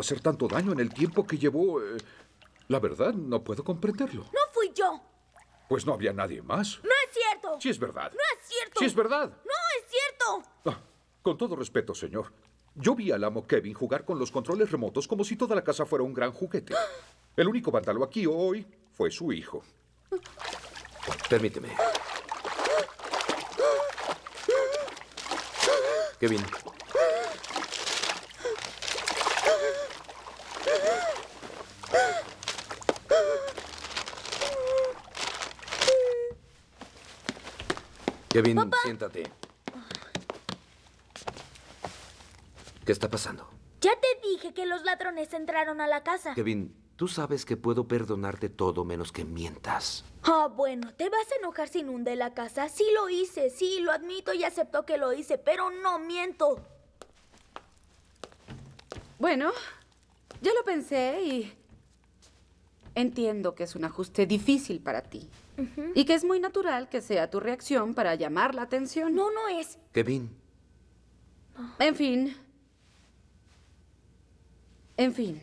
hacer tanto daño en el tiempo que llevó? Eh, la verdad, no puedo comprenderlo. No fui yo. Pues no había nadie más. No es cierto. Sí es verdad. No es cierto. Sí es verdad. No es cierto. Ah, con todo respeto, señor. Yo vi al amo Kevin jugar con los controles remotos como si toda la casa fuera un gran juguete. El único vándalo aquí hoy fue su hijo. Permíteme. Kevin. Kevin, siéntate. ¿Qué está pasando? Ya te dije que los ladrones entraron a la casa. Kevin, tú sabes que puedo perdonarte todo menos que mientas. Ah, bueno, te vas a enojar si inundé la casa. Sí lo hice, sí, lo admito y acepto que lo hice, pero no miento. Bueno, ya lo pensé y entiendo que es un ajuste difícil para ti. Y que es muy natural que sea tu reacción para llamar la atención. No, no es. Kevin, En fin. En fin.